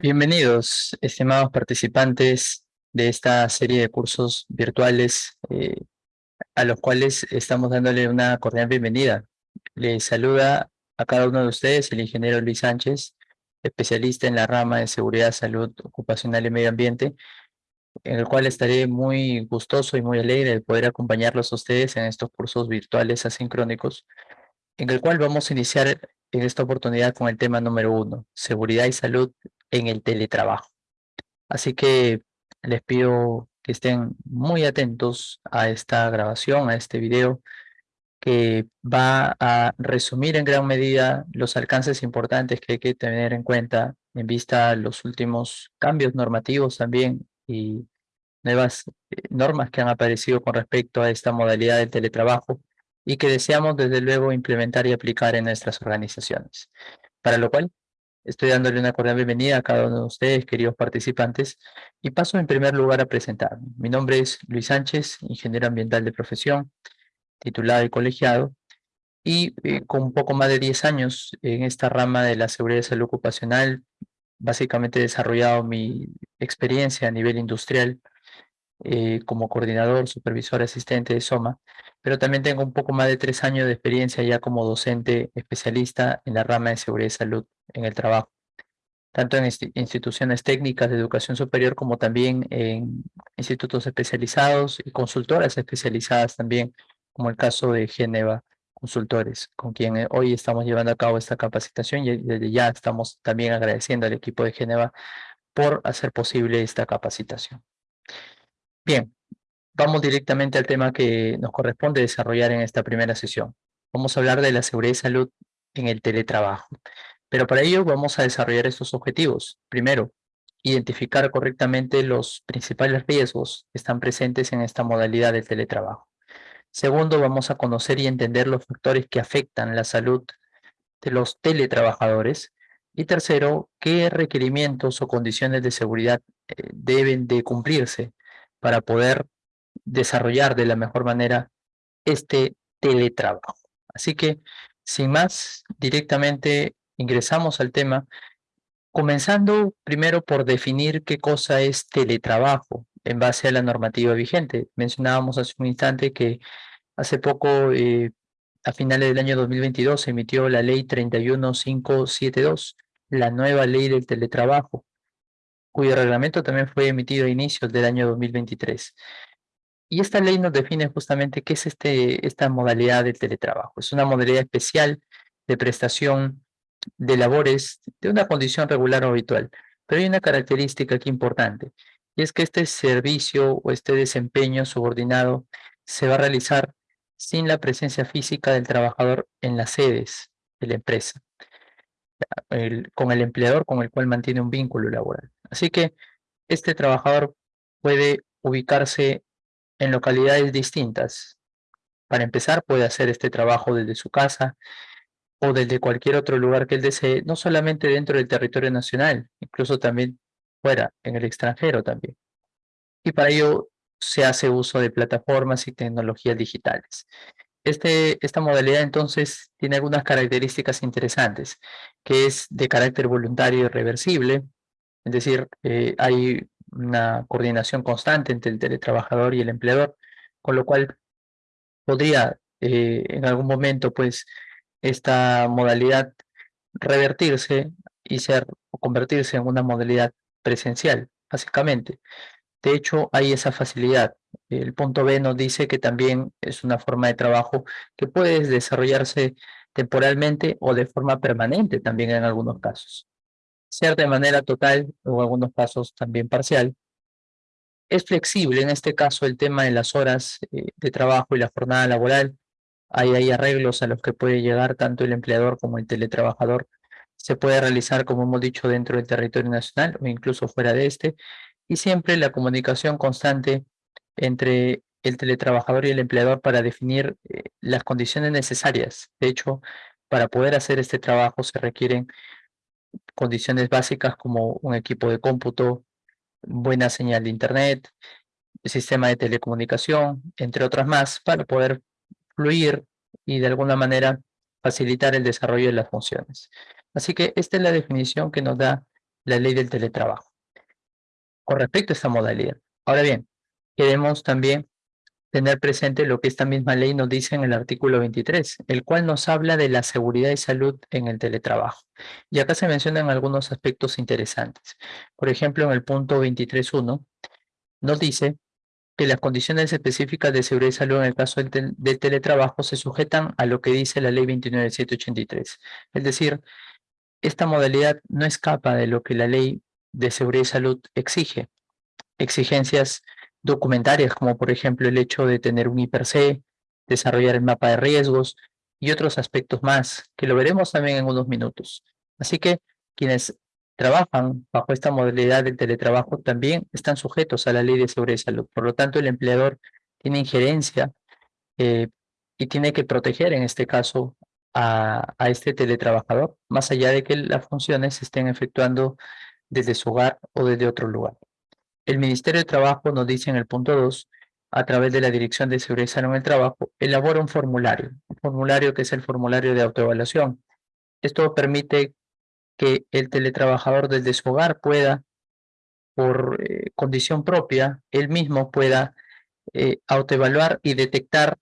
Bienvenidos, estimados participantes de esta serie de cursos virtuales eh, a los cuales estamos dándole una cordial bienvenida. Les saluda a cada uno de ustedes el ingeniero Luis Sánchez, especialista en la rama de seguridad, salud ocupacional y medio ambiente, en el cual estaré muy gustoso y muy alegre de poder acompañarlos a ustedes en estos cursos virtuales asincrónicos, en el cual vamos a iniciar en esta oportunidad con el tema número uno, seguridad y salud en el teletrabajo. Así que les pido que estén muy atentos a esta grabación, a este video, que va a resumir en gran medida los alcances importantes que hay que tener en cuenta en vista de los últimos cambios normativos también y nuevas eh, normas que han aparecido con respecto a esta modalidad del teletrabajo y que deseamos desde luego implementar y aplicar en nuestras organizaciones. Para lo cual Estoy dándole una cordial bienvenida a cada uno de ustedes, queridos participantes, y paso en primer lugar a presentarme. Mi nombre es Luis Sánchez, ingeniero ambiental de profesión, titulado y colegiado, y eh, con un poco más de 10 años en esta rama de la seguridad y salud ocupacional, básicamente he desarrollado mi experiencia a nivel industrial eh, como coordinador, supervisor, asistente de SOMA, pero también tengo un poco más de tres años de experiencia ya como docente especialista en la rama de seguridad y salud en el trabajo, tanto en instituciones técnicas de educación superior como también en institutos especializados y consultoras especializadas también, como el caso de Geneva Consultores, con quien eh, hoy estamos llevando a cabo esta capacitación y desde ya estamos también agradeciendo al equipo de Geneva por hacer posible esta capacitación. Bien, vamos directamente al tema que nos corresponde desarrollar en esta primera sesión. Vamos a hablar de la seguridad y salud en el teletrabajo. Pero para ello vamos a desarrollar estos objetivos. Primero, identificar correctamente los principales riesgos que están presentes en esta modalidad de teletrabajo. Segundo, vamos a conocer y entender los factores que afectan la salud de los teletrabajadores. Y tercero, qué requerimientos o condiciones de seguridad eh, deben de cumplirse para poder desarrollar de la mejor manera este teletrabajo. Así que, sin más, directamente ingresamos al tema, comenzando primero por definir qué cosa es teletrabajo en base a la normativa vigente. Mencionábamos hace un instante que hace poco, eh, a finales del año 2022, se emitió la ley 31572, la nueva ley del teletrabajo, cuyo reglamento también fue emitido a inicios del año 2023. Y esta ley nos define justamente qué es este, esta modalidad de teletrabajo. Es una modalidad especial de prestación de labores de una condición regular o habitual. Pero hay una característica aquí importante, y es que este servicio o este desempeño subordinado se va a realizar sin la presencia física del trabajador en las sedes de la empresa con el empleador con el cual mantiene un vínculo laboral. Así que este trabajador puede ubicarse en localidades distintas. Para empezar, puede hacer este trabajo desde su casa o desde cualquier otro lugar que él desee, no solamente dentro del territorio nacional, incluso también fuera, en el extranjero también. Y para ello se hace uso de plataformas y tecnologías digitales. Este, esta modalidad entonces tiene algunas características interesantes, que es de carácter voluntario y reversible, es decir, eh, hay una coordinación constante entre el teletrabajador y el empleador, con lo cual podría eh, en algún momento pues esta modalidad revertirse y ser convertirse en una modalidad presencial, básicamente. De hecho, hay esa facilidad. El punto B nos dice que también es una forma de trabajo que puede desarrollarse temporalmente o de forma permanente también en algunos casos. Ser de manera total o en algunos casos también parcial. Es flexible en este caso el tema de las horas eh, de trabajo y la jornada laboral. Hay, hay arreglos a los que puede llegar tanto el empleador como el teletrabajador. Se puede realizar, como hemos dicho, dentro del territorio nacional o incluso fuera de este y siempre la comunicación constante entre el teletrabajador y el empleador para definir eh, las condiciones necesarias. De hecho, para poder hacer este trabajo se requieren condiciones básicas como un equipo de cómputo, buena señal de internet, sistema de telecomunicación, entre otras más, para poder fluir y de alguna manera facilitar el desarrollo de las funciones. Así que esta es la definición que nos da la ley del teletrabajo con respecto a esta modalidad. Ahora bien, queremos también tener presente lo que esta misma ley nos dice en el artículo 23, el cual nos habla de la seguridad y salud en el teletrabajo. Y acá se mencionan algunos aspectos interesantes. Por ejemplo, en el punto 23.1 nos dice que las condiciones específicas de seguridad y salud en el caso del, teletrabajo se sujetan a lo que dice la ley 29.783. Es decir, esta modalidad no escapa de lo que la ley de seguridad y salud exige. Exigencias documentarias, como por ejemplo el hecho de tener un IPRC, desarrollar el mapa de riesgos y otros aspectos más, que lo veremos también en unos minutos. Así que quienes trabajan bajo esta modalidad del teletrabajo también están sujetos a la ley de seguridad y salud. Por lo tanto, el empleador tiene injerencia eh, y tiene que proteger en este caso a, a, este teletrabajador, más allá de que las funciones se estén efectuando desde su hogar o desde otro lugar. El Ministerio de Trabajo nos dice en el punto 2, a través de la Dirección de Seguridad en el Trabajo, elabora un formulario, un formulario que es el formulario de autoevaluación. Esto permite que el teletrabajador desde su hogar pueda, por eh, condición propia, él mismo pueda eh, autoevaluar y detectar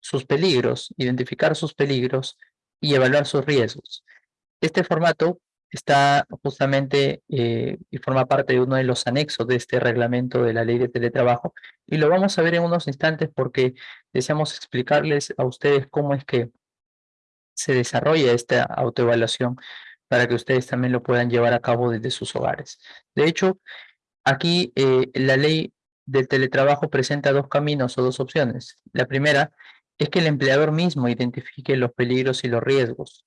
sus peligros, identificar sus peligros y evaluar sus riesgos. Este formato está justamente eh, y forma parte de uno de los anexos de este reglamento de la ley de teletrabajo y lo vamos a ver en unos instantes porque deseamos explicarles a ustedes cómo es que se desarrolla esta autoevaluación para que ustedes también lo puedan llevar a cabo desde sus hogares. De hecho, aquí eh, la ley del teletrabajo presenta dos caminos o dos opciones. La primera es que el empleador mismo identifique los peligros y los riesgos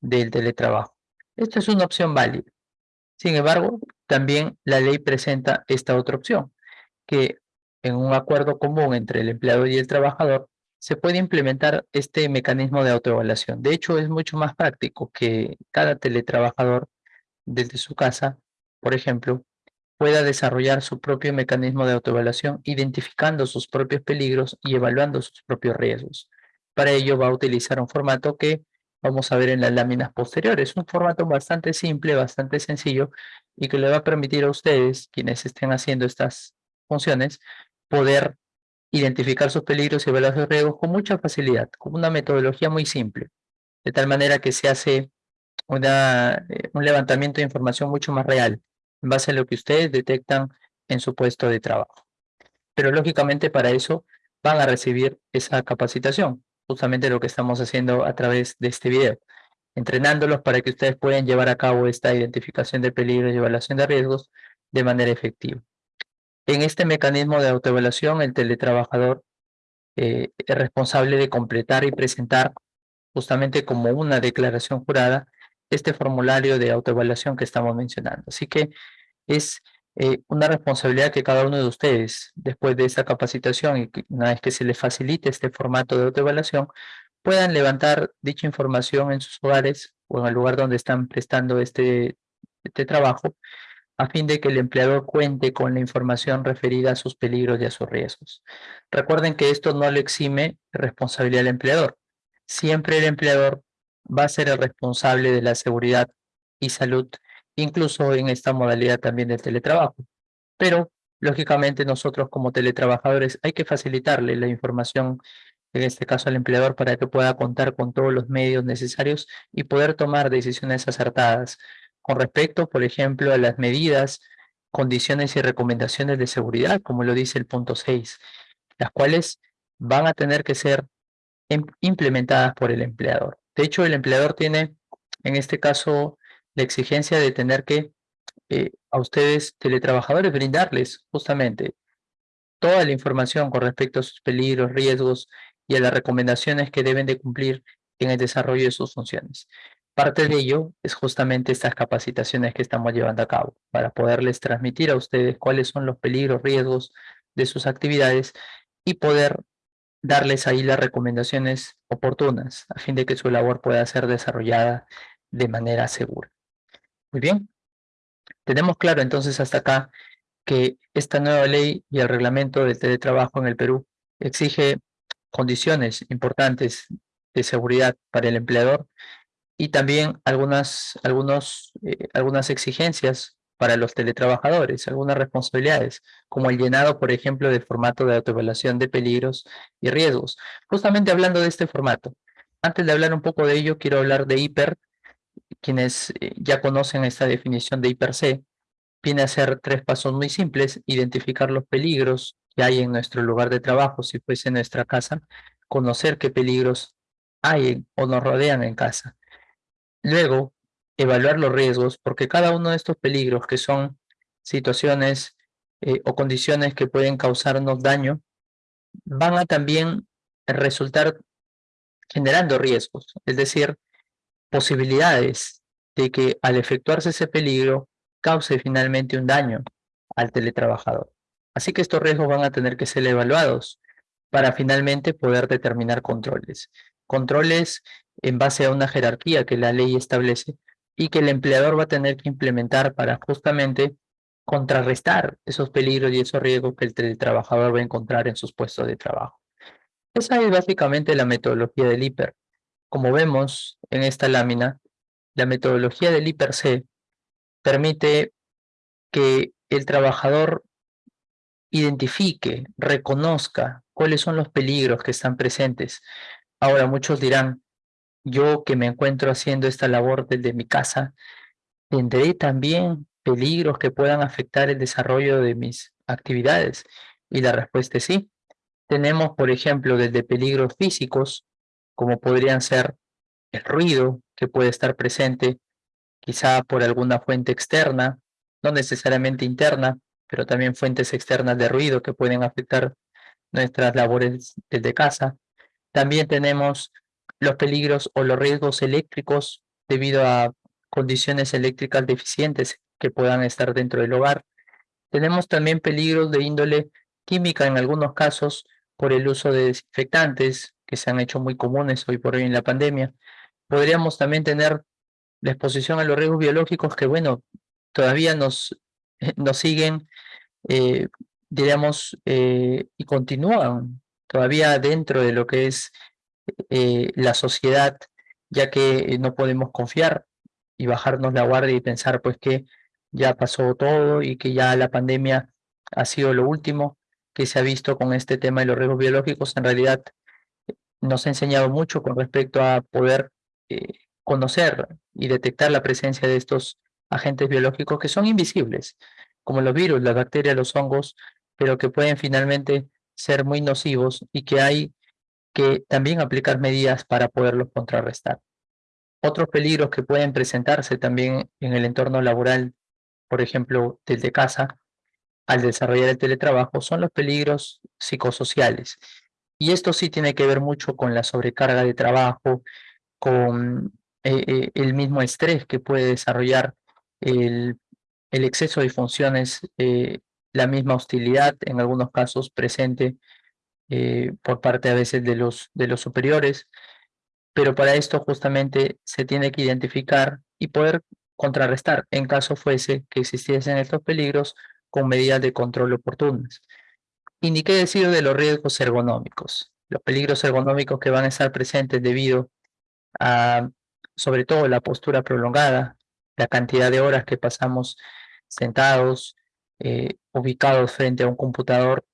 del teletrabajo. Esta es una opción válida. Sin embargo, también la ley presenta esta otra opción, que en un acuerdo común entre el empleador y el trabajador, se puede implementar este mecanismo de autoevaluación. De hecho, es mucho más práctico que cada teletrabajador desde su casa, por ejemplo, pueda desarrollar su propio mecanismo de autoevaluación, identificando sus propios peligros y evaluando sus propios riesgos. Para ello va a utilizar un formato que vamos a ver en las láminas posteriores. Un formato bastante simple, bastante sencillo y que le va a permitir a ustedes, quienes estén haciendo estas funciones, poder identificar sus peligros y evaluar sus riesgos con mucha facilidad, con una metodología muy simple, de tal manera que se hace una, eh, un levantamiento de información mucho más real, en base a lo que ustedes detectan en su puesto de trabajo. Pero lógicamente para eso van a recibir esa capacitación justamente lo que estamos haciendo a través de este video, entrenándolos para que ustedes puedan llevar a cabo esta identificación de peligros y evaluación de riesgos de manera efectiva. En este mecanismo de autoevaluación, el teletrabajador eh, es responsable de completar y presentar justamente como una declaración jurada este formulario de autoevaluación que estamos mencionando. Así que es eh, una responsabilidad que cada uno de ustedes, después de esta capacitación y una vez que se les facilite este formato de autoevaluación, puedan levantar dicha información en sus hogares o en el lugar donde están prestando este, este trabajo, a fin de que el empleador cuente con la información referida a sus peligros y a sus riesgos. Recuerden que esto no le exime responsabilidad al empleador. Siempre el empleador va a ser el responsable de la seguridad y salud incluso en esta modalidad también del teletrabajo. Pero, lógicamente, nosotros como teletrabajadores hay que facilitarle la información, en este caso al empleador, para que pueda contar con todos los medios necesarios y poder tomar decisiones acertadas con respecto, por ejemplo, a las medidas, condiciones y recomendaciones de seguridad, como lo dice el punto 6, las cuales van a tener que ser implementadas por el empleador. De hecho, el empleador tiene, en este caso, la exigencia de tener que eh, a ustedes, teletrabajadores, brindarles justamente toda la información con respecto a sus peligros, riesgos y a las recomendaciones que deben de cumplir en el desarrollo de sus funciones. Parte de ello es justamente estas capacitaciones que estamos llevando a cabo para poderles transmitir a ustedes cuáles son los peligros, riesgos de sus actividades y poder darles ahí las recomendaciones oportunas a fin de que su labor pueda ser desarrollada de manera segura. Muy bien. Tenemos claro entonces hasta acá que esta nueva ley y el reglamento del teletrabajo en el Perú exige condiciones importantes de seguridad para el empleador y también algunas, eh, algunas exigencias para los teletrabajadores, algunas responsabilidades, como el llenado, por ejemplo, del formato de autoevaluación de peligros y riesgos. Justamente hablando de este formato, antes de hablar un poco de ello, quiero hablar de hiper, quienes eh, ya conocen esta definición de hiper C, viene a ser tres pasos muy simples, identificar los peligros que hay en nuestro lugar de trabajo, si fuese nuestra casa, conocer qué peligros hay o nos rodean en casa. Luego, evaluar los riesgos, porque cada uno de estos peligros que son situaciones eh, o condiciones que pueden causarnos daño, van a también resultar generando riesgos, es decir, posibilidades de que al efectuarse ese peligro cause finalmente un daño al teletrabajador. Así que estos riesgos van a tener que ser evaluados para finalmente poder determinar controles. Controles en base a una jerarquía que la ley establece y que el empleador va a tener que implementar para justamente contrarrestar esos peligros y esos riesgos que el teletrabajador va a encontrar en sus puestos de trabajo. Esa es básicamente la metodología del hiper. Como vemos en esta lámina, la metodología del hiper C permite que el trabajador identifique, reconozca cuáles son los peligros que están presentes. Ahora muchos dirán, yo que me encuentro haciendo esta labor desde mi casa, ¿tendré también peligros que puedan afectar el desarrollo de mis actividades? Y la respuesta es sí. Tenemos, por ejemplo, desde peligros físicos, como podrían ser el ruido que puede estar presente, quizá por alguna fuente externa, no necesariamente interna, pero también fuentes externas de ruido que pueden afectar nuestras labores desde casa. También tenemos los peligros o los riesgos eléctricos debido a condiciones eléctricas deficientes que puedan estar dentro del hogar. Tenemos también peligros de índole química en algunos casos por el uso de desinfectantes que se han hecho muy comunes hoy por hoy en la pandemia. Podríamos también tener la exposición a los riesgos biológicos que, bueno, todavía nos, nos siguen, eh, diríamos, eh, y continúan todavía dentro de lo que es eh, la sociedad, ya que no podemos confiar y bajarnos la guardia y pensar pues que ya pasó todo y que ya la pandemia ha sido lo último que se ha visto con este tema de los riesgos biológicos. En realidad nos ha enseñado mucho con respecto a poder conocer y detectar la presencia de estos agentes biológicos que son invisibles, como los virus, las bacterias, los hongos, pero que pueden finalmente ser muy nocivos y que hay que también aplicar medidas para poderlos contrarrestar. Otros peligros que pueden presentarse también en el entorno laboral, por ejemplo, desde casa, al desarrollar el teletrabajo, son los peligros psicosociales. Y esto sí tiene que ver mucho con la sobrecarga de trabajo, con eh, eh, el mismo estrés que puede desarrollar el, exceso de funciones, eh, la misma hostilidad en algunos casos presente por parte a veces de los, de los superiores, pero para esto justamente se tiene que identificar y poder contrarrestar en caso fuese que existiesen estos peligros con medidas de control oportunas. Y qué decir de los riesgos ergonómicos, los peligros ergonómicos que van a estar presentes debido a sobre todo la postura prolongada, la cantidad de horas que pasamos sentados, eh, ubicados frente a un computador,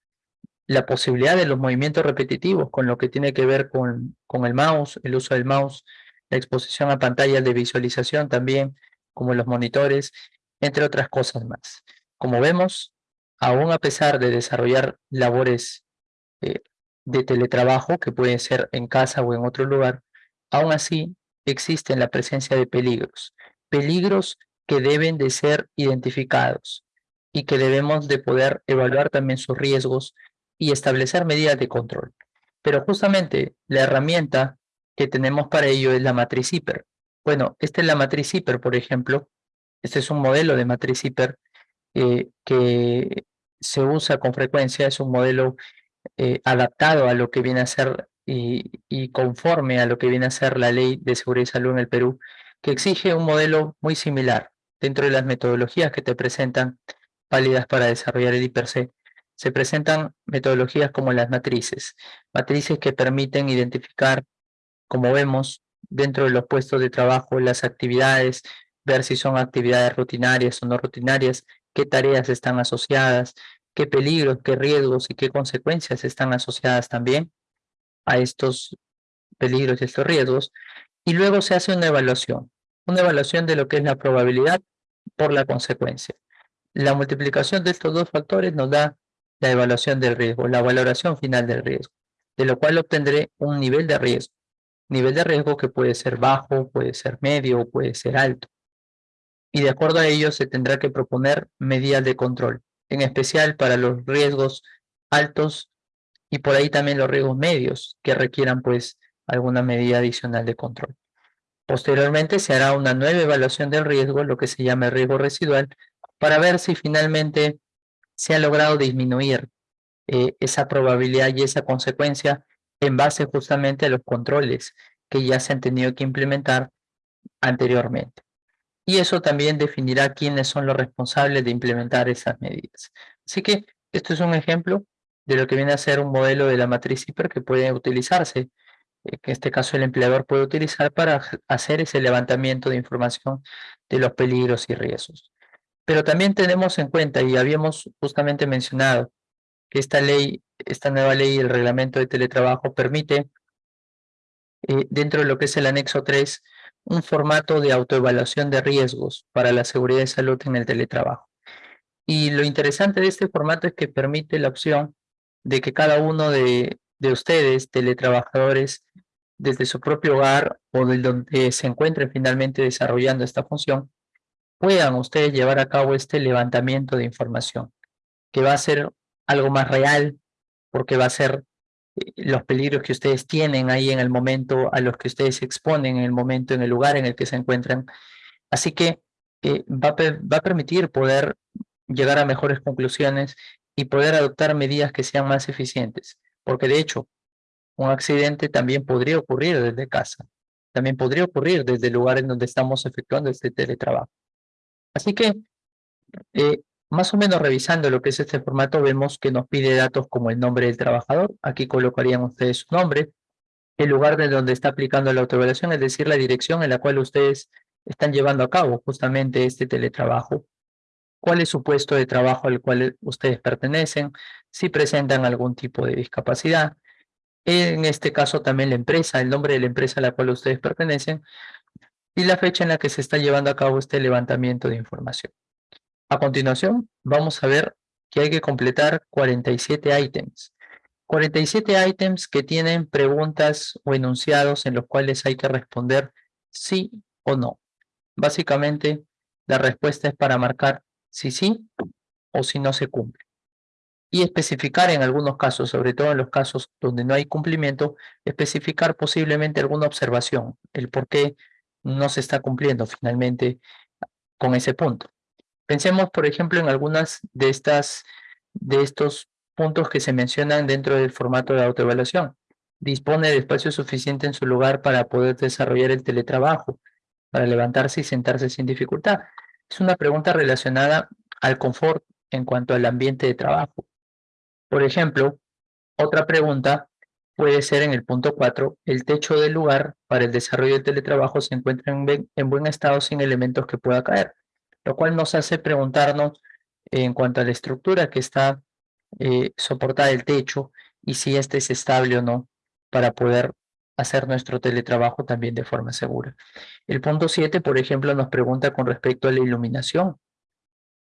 la posibilidad de los movimientos repetitivos con lo que tiene que ver con, con el mouse, el uso del mouse, la exposición a pantallas de visualización también, como los monitores, entre otras cosas más. Como vemos, aún a pesar de desarrollar labores eh, de teletrabajo, que pueden ser en casa o en otro lugar, aún así existen la presencia de peligros, peligros que deben de ser identificados y que debemos de poder evaluar también sus riesgos y establecer medidas de control. Pero justamente la herramienta que tenemos para ello es la matriz hiper. Bueno, esta es la matriz hiper, por ejemplo. Este es un modelo de matriz hiper eh, que se usa con frecuencia, es un modelo eh, adaptado a lo que viene a ser y, conforme a lo que viene a ser la Ley de Seguridad y Salud en el Perú, que exige un modelo muy similar dentro de las metodologías que te presentan válidas para desarrollar el IPRC. Se presentan metodologías como las matrices, matrices que permiten identificar, como vemos, dentro de los puestos de trabajo, las actividades, ver si son actividades rutinarias o no rutinarias, qué tareas están asociadas, qué peligros, qué riesgos y qué consecuencias están asociadas también a estos peligros y estos riesgos. Y luego se hace una evaluación, una evaluación de lo que es la probabilidad por la consecuencia. La multiplicación de estos dos factores nos da la evaluación del riesgo, la valoración final del riesgo, de lo cual obtendré un nivel de riesgo. Nivel de riesgo que puede ser bajo, puede ser medio puede ser alto. Y de acuerdo a ello se tendrá que proponer medidas de control, en especial para los riesgos altos y por ahí también los riesgos medios que requieran pues alguna medida adicional de control. Posteriormente se hará una nueva evaluación del riesgo, lo que se llama riesgo residual, para ver si finalmente se ha logrado disminuir eh, esa probabilidad y esa consecuencia en base justamente a los controles que ya se han tenido que implementar anteriormente. Y eso también definirá quiénes son los responsables de implementar esas medidas. Así que esto es un ejemplo de lo que viene a ser un modelo de la matriz hiper que puede utilizarse, eh, que en este caso el empleador puede utilizar para hacer ese levantamiento de información de los peligros y riesgos. Pero también tenemos en cuenta, y habíamos justamente mencionado, que esta ley, esta nueva ley, el reglamento de teletrabajo, permite, eh, dentro de lo que es el anexo 3, un formato de autoevaluación de riesgos para la seguridad y salud en el teletrabajo. Y lo interesante de este formato es que permite la opción de que cada uno de, de ustedes, teletrabajadores, desde su propio hogar o de donde se encuentren finalmente desarrollando esta función, puedan ustedes llevar a cabo este levantamiento de información, que va a ser algo más real, porque va a ser los peligros que ustedes tienen ahí en el momento, a los que ustedes se exponen en el momento, en el lugar en el que se encuentran. Así que eh, va, a, va a permitir poder llegar a mejores conclusiones y poder adoptar medidas que sean más eficientes. Porque de hecho, un accidente también podría ocurrir desde casa. También podría ocurrir desde el lugar en donde estamos efectuando este teletrabajo. Así que, eh, más o menos revisando lo que es este formato, vemos que nos pide datos como el nombre del trabajador. Aquí colocarían ustedes su nombre, el lugar de donde está aplicando la autoevaluación, es decir, la dirección en la cual ustedes están llevando a cabo justamente este teletrabajo. ¿Cuál es su puesto de trabajo al cual ustedes pertenecen? Si presentan algún tipo de discapacidad. En este caso también la empresa, el nombre de la empresa a la cual ustedes pertenecen y la fecha en la que se está llevando a cabo este levantamiento de información. A continuación, vamos a ver que hay que completar 47 ítems. 47 ítems que tienen preguntas o enunciados en los cuales hay que responder sí o no. Básicamente, la respuesta es para marcar si sí o si no se cumple. Y especificar en algunos casos, sobre todo en los casos donde no hay cumplimiento, especificar posiblemente alguna observación, el por qué no se está cumpliendo finalmente con ese punto. Pensemos, por ejemplo, en algunas de, estas, de estos puntos que se mencionan dentro del formato de autoevaluación. Dispone de espacio suficiente en su lugar para poder desarrollar el teletrabajo, para levantarse y sentarse sin dificultad. Es una pregunta relacionada al confort en cuanto al ambiente de trabajo. Por ejemplo, otra pregunta puede ser en el punto 4, el techo del lugar para el desarrollo del teletrabajo se encuentra en, buen estado sin elementos que pueda caer, lo cual nos hace preguntarnos en cuanto a la estructura que está eh, soportada el techo y si este es estable o no para poder hacer nuestro teletrabajo también de forma segura. El punto 7, por ejemplo, nos pregunta con respecto a la iluminación,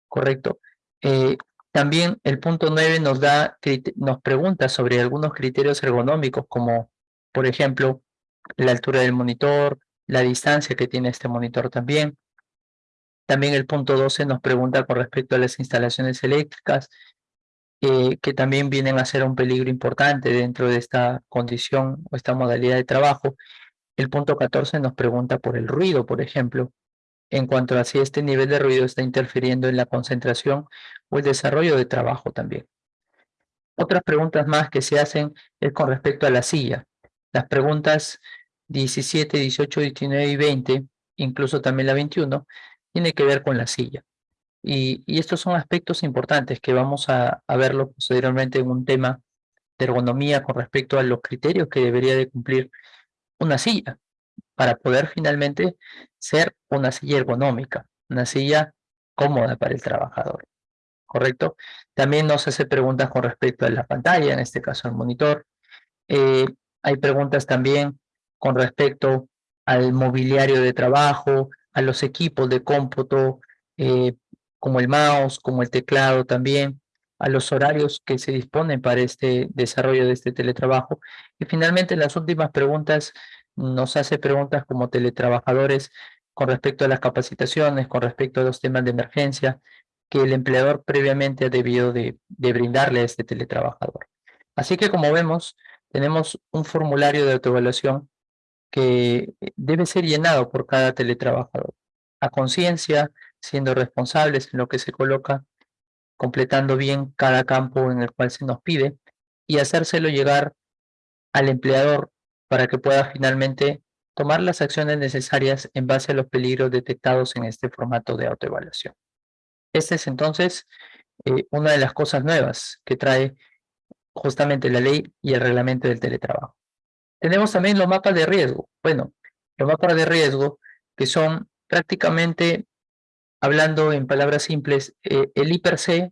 ¿correcto? Eh, también el punto 9 nos, nos pregunta sobre algunos criterios ergonómicos como, por ejemplo, la altura del monitor, la distancia que tiene este monitor también. También el punto 12 nos pregunta con respecto a las instalaciones eléctricas, eh, que también vienen a ser un peligro importante dentro de esta condición o esta modalidad de trabajo. El punto 14 nos pregunta por el ruido, por ejemplo, en cuanto a si este nivel de ruido está interfiriendo en la concentración o el desarrollo de trabajo también. Otras preguntas más que se hacen es con respecto a la silla. Las preguntas 17, 18, 19 y 20, incluso también la 21, tiene que ver con la silla. Y, estos son aspectos importantes que vamos a, verlo posteriormente en un tema de ergonomía con respecto a los criterios que debería de cumplir una silla. para poder finalmente ser una silla ergonómica, una silla cómoda para el trabajador. ¿Correcto? También nos hace preguntas con respecto a la pantalla, en este caso al monitor. Eh, hay preguntas también con respecto al mobiliario de trabajo, a los equipos de cómputo, eh, como el mouse, como el teclado también, a los horarios que se disponen para este desarrollo de este teletrabajo. Y finalmente, las últimas preguntas nos hace preguntas como teletrabajadores con respecto a las capacitaciones, con respecto a los temas de emergencia que el empleador previamente ha debido de, de brindarle a este teletrabajador. Así que como vemos, tenemos un formulario de autoevaluación que debe ser llenado por cada teletrabajador. A conciencia, siendo responsables en lo que se coloca, completando bien cada campo en el cual se nos pide y hacérselo llegar al empleador para que pueda finalmente tomar las acciones necesarias en base a los peligros detectados en este formato de autoevaluación. Esta es entonces eh, una de las cosas nuevas que trae justamente la ley y el reglamento del teletrabajo. Tenemos también los mapas de riesgo. Bueno, los mapas de riesgo que son prácticamente, hablando en palabras simples, eh, el IPRC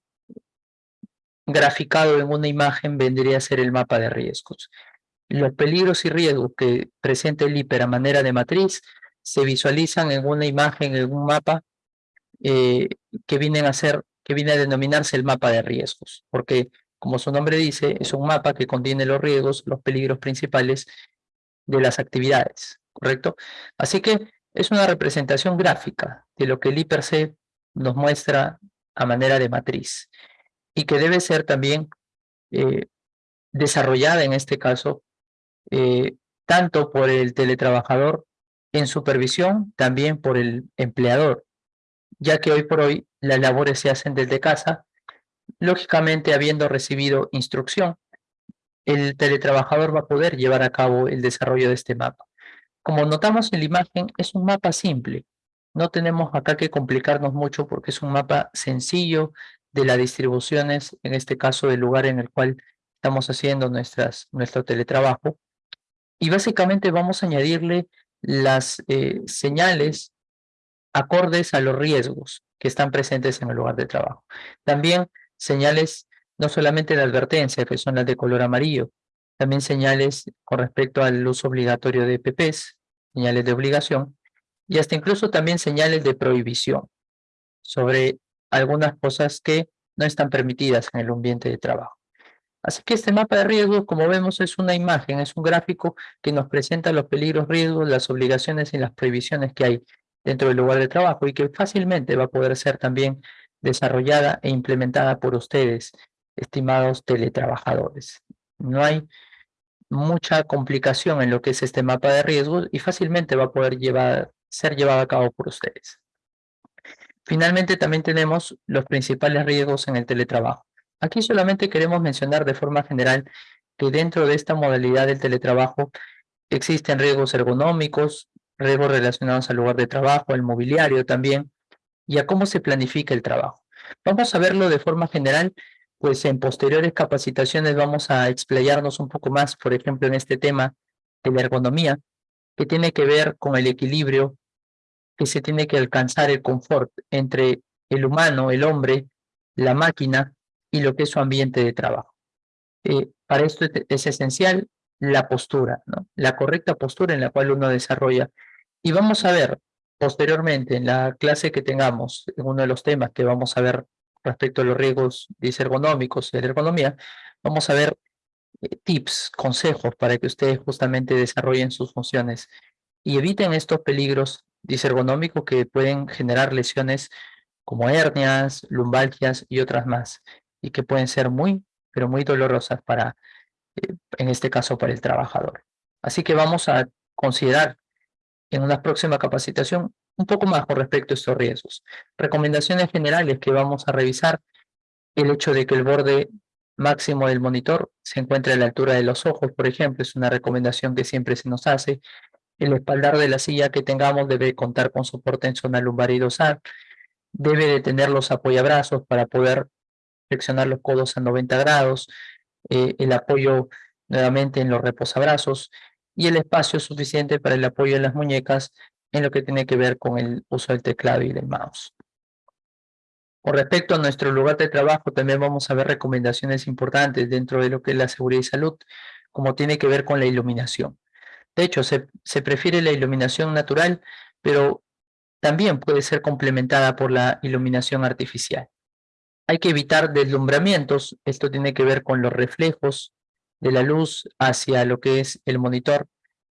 graficado en una imagen vendría a ser el mapa de riesgos. Los peligros y riesgos que presenta el IPER a manera de matriz se visualizan en una imagen, en un mapa eh, que vienen a ser, que viene a denominarse el mapa de riesgos, porque como su nombre dice, es un mapa que contiene los riesgos, los peligros principales de las actividades, ¿correcto? Así que es una representación gráfica de lo que el IPRC nos muestra a manera de matriz y que debe ser también eh, desarrollada en este caso eh, tanto por el teletrabajador en supervisión, también por el empleador, ya que hoy por hoy las labores se hacen desde casa Lógicamente, habiendo recibido instrucción, el teletrabajador va a poder llevar a cabo el desarrollo de este mapa. Como notamos en la imagen, es un mapa simple. No tenemos acá que complicarnos mucho porque es un mapa sencillo de las distribuciones, en este caso del lugar en el cual estamos haciendo nuestras, nuestro teletrabajo. Y básicamente vamos a añadirle las eh, señales acordes a los riesgos que están presentes en el lugar de trabajo. También señales no solamente de advertencia, que son las de color amarillo, también señales con respecto al uso obligatorio de PPs, señales de obligación, y hasta incluso también señales de prohibición sobre algunas cosas que no están permitidas en el ambiente de trabajo. Así que este mapa de riesgos, como vemos, es una imagen, es un gráfico que nos presenta los peligros, riesgos, las obligaciones y las prohibiciones que hay dentro del lugar de trabajo y que fácilmente va a poder ser también desarrollada e implementada por ustedes, estimados teletrabajadores. No hay mucha complicación en lo que es este mapa de riesgos y fácilmente va a poder llevar, ser llevado a cabo por ustedes. Finalmente también tenemos los principales riesgos en el teletrabajo. Aquí solamente queremos mencionar de forma general que dentro de esta modalidad del teletrabajo existen riesgos ergonómicos, riesgos relacionados al lugar de trabajo, al mobiliario también, y a cómo se planifica el trabajo. Vamos a verlo de forma general, pues en posteriores capacitaciones vamos a explayarnos un poco más, por ejemplo, en este tema de la ergonomía, que tiene que ver con el equilibrio que se tiene que alcanzar el confort entre el humano, el hombre, la máquina y lo que es su ambiente de trabajo. Eh, para esto es esencial la postura, ¿no? la correcta postura en la cual uno desarrolla. Y vamos a ver Posteriormente, en la clase que tengamos, en uno de los temas que vamos a ver respecto a los riesgos disergonómicos de la ergonomía, vamos a ver eh, tips, consejos para que ustedes justamente desarrollen sus funciones y eviten estos peligros disergonómicos que pueden generar lesiones como hernias, lumbalgias y otras más, y que pueden ser muy, pero muy dolorosas para, eh, en este caso, para el trabajador. Así que vamos a considerar en una próxima capacitación un poco más con respecto a estos riesgos. Recomendaciones generales que vamos a revisar, el hecho de que el borde máximo del monitor se encuentre a la altura de los ojos, por ejemplo, es una recomendación que siempre se nos hace. El espaldar de la silla que tengamos debe contar con soporte en zona lumbar y dorsal. Debe de tener los apoyabrazos para poder flexionar los codos a 90 grados. Eh, el apoyo nuevamente en los reposabrazos y el espacio suficiente para el apoyo de las muñecas en lo que tiene que ver con el uso del teclado y del mouse. Con respecto a nuestro lugar de trabajo, también vamos a ver recomendaciones importantes dentro de lo que es la seguridad y salud, como tiene que ver con la iluminación. De hecho, se, se prefiere la iluminación natural, pero también puede ser complementada por la iluminación artificial. Hay que evitar deslumbramientos, esto tiene que ver con los reflejos de la luz hacia lo que es el monitor,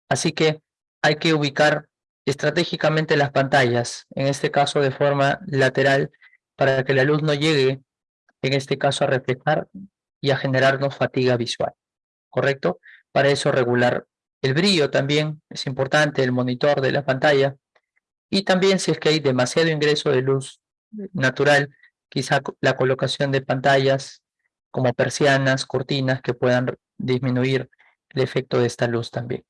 así que hay que ubicar estratégicamente las pantallas, en este caso de forma lateral, para que la luz no llegue, en este caso, a reflejar y a generarnos fatiga visual, ¿correcto? Para eso regular el brillo también es importante, el monitor de la pantalla, y también si es que hay demasiado ingreso de luz natural, quizá la colocación de pantallas como persianas, cortinas que puedan disminuir el efecto de esta luz también.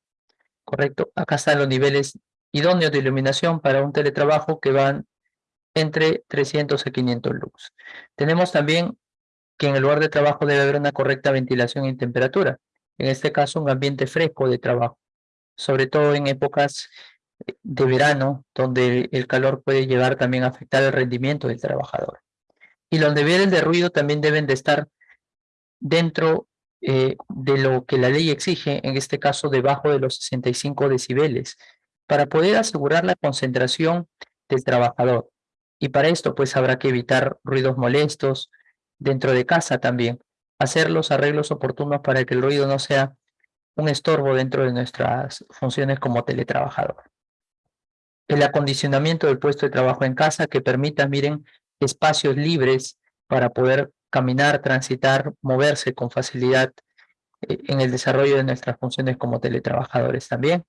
¿Correcto? Acá están los niveles idóneos de iluminación para un teletrabajo que van entre 300 y 500 lux. Tenemos también que en el lugar de trabajo debe haber una correcta ventilación y temperatura. En este caso, un ambiente fresco de trabajo, sobre todo en épocas de verano, donde el calor puede llegar también a afectar el rendimiento del trabajador. Y los niveles de ruido también deben de estar dentro eh, de lo que la ley exige, en este caso debajo de los 65 decibeles, para poder asegurar la concentración del trabajador. Y para esto pues habrá que evitar ruidos molestos dentro de casa también, hacer los arreglos oportunos para que el ruido no sea un estorbo dentro de nuestras funciones como teletrabajador. El acondicionamiento del puesto de trabajo en casa que permita, miren, espacios libres para poder caminar, transitar, moverse con facilidad eh, en el desarrollo de nuestras funciones como teletrabajadores también.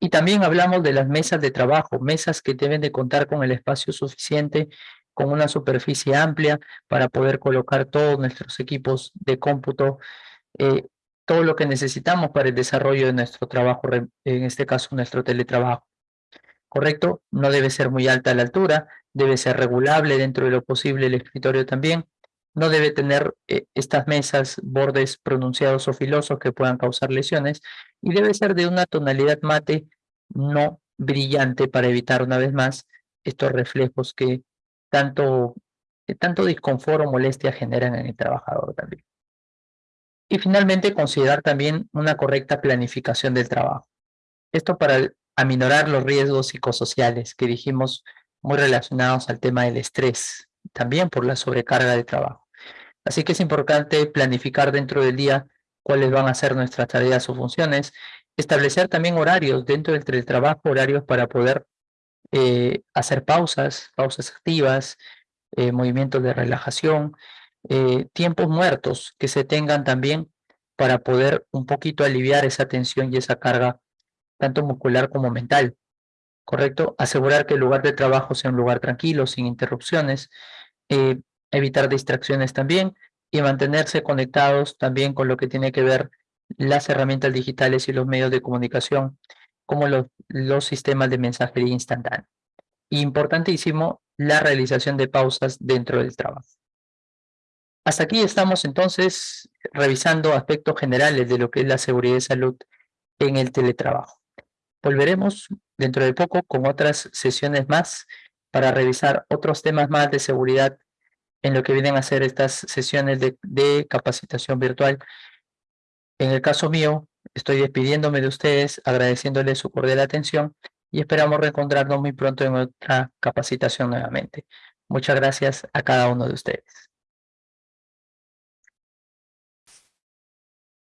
Y también hablamos de las mesas de trabajo, mesas que deben de contar con el espacio suficiente, con una superficie amplia para poder colocar todos nuestros equipos de cómputo, eh, todo lo que necesitamos para el desarrollo de nuestro trabajo, en este caso nuestro teletrabajo. ¿Correcto? No debe ser muy alta la altura, debe ser regulable dentro de lo posible el escritorio también, no debe tener eh, estas mesas bordes pronunciados o filosos que puedan causar lesiones y debe ser de una tonalidad mate no brillante para evitar una vez más estos reflejos que tanto, tanto disconfort o molestia generan en el trabajador también. Y finalmente considerar también una correcta planificación del trabajo. Esto para aminorar los riesgos psicosociales que dijimos muy relacionados al tema del estrés, también por la sobrecarga de trabajo. Así que es importante planificar dentro del día cuáles van a ser nuestras tareas o funciones, establecer también horarios dentro del trabajo, horarios para poder eh, hacer pausas, pausas activas, eh, movimientos de relajación, eh, tiempos muertos que se tengan también para poder un poquito aliviar esa tensión y esa carga tanto muscular como mental. ¿Correcto? Asegurar que el lugar de trabajo sea un lugar tranquilo, sin interrupciones, evitar distracciones también y mantenerse conectados también con lo que tiene que ver las herramientas digitales y los medios de comunicación, como los, los sistemas de mensajería instantánea. Importantísimo, la realización de pausas dentro del trabajo. Hasta aquí estamos entonces revisando aspectos generales de lo que es la seguridad y salud en el teletrabajo. Volveremos dentro de poco con otras sesiones más para revisar otros temas más de seguridad en lo que vienen a ser estas sesiones de, de capacitación virtual. En el caso mío, estoy despidiéndome de ustedes, agradeciéndoles su cordial atención y esperamos reencontrarnos muy pronto en otra capacitación nuevamente. Muchas gracias a cada uno de ustedes.